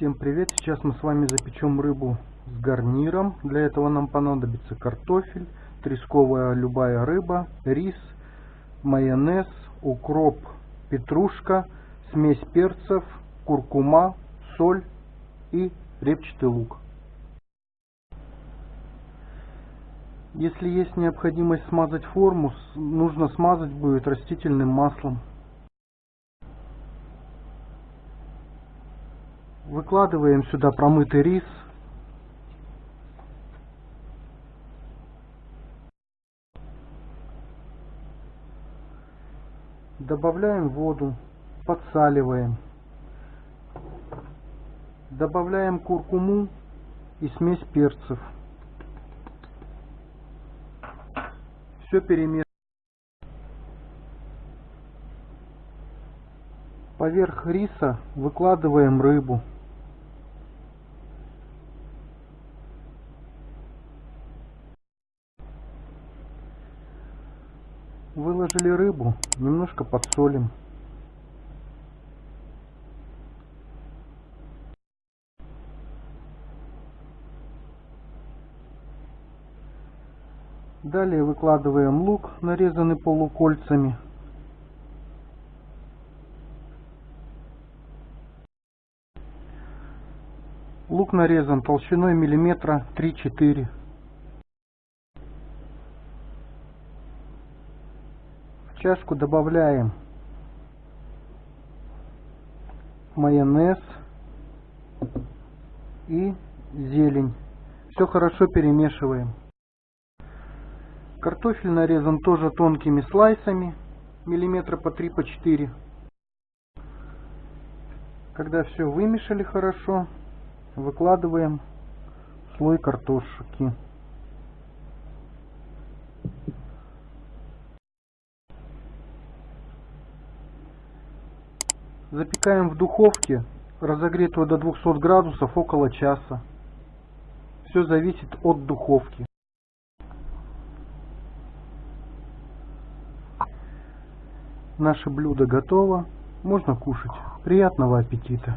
Всем привет! Сейчас мы с вами запечем рыбу с гарниром. Для этого нам понадобится картофель, тресковая любая рыба, рис, майонез, укроп, петрушка, смесь перцев, куркума, соль и репчатый лук. Если есть необходимость смазать форму, нужно смазать будет растительным маслом. Выкладываем сюда промытый рис. Добавляем воду, подсаливаем. Добавляем куркуму и смесь перцев. Все перемешиваем. Поверх риса выкладываем рыбу. Выложили рыбу, немножко подсолим. Далее выкладываем лук, нарезанный полукольцами. Лук нарезан толщиной миллиметра 3-4. Чашку добавляем майонез и зелень. Все хорошо перемешиваем. Картофель нарезан тоже тонкими слайсами, миллиметра по 3 по 4. Когда все вымешали хорошо, выкладываем слой картошки. Запекаем в духовке, разогретую до 200 градусов, около часа. Все зависит от духовки. Наше блюдо готово. Можно кушать. Приятного аппетита!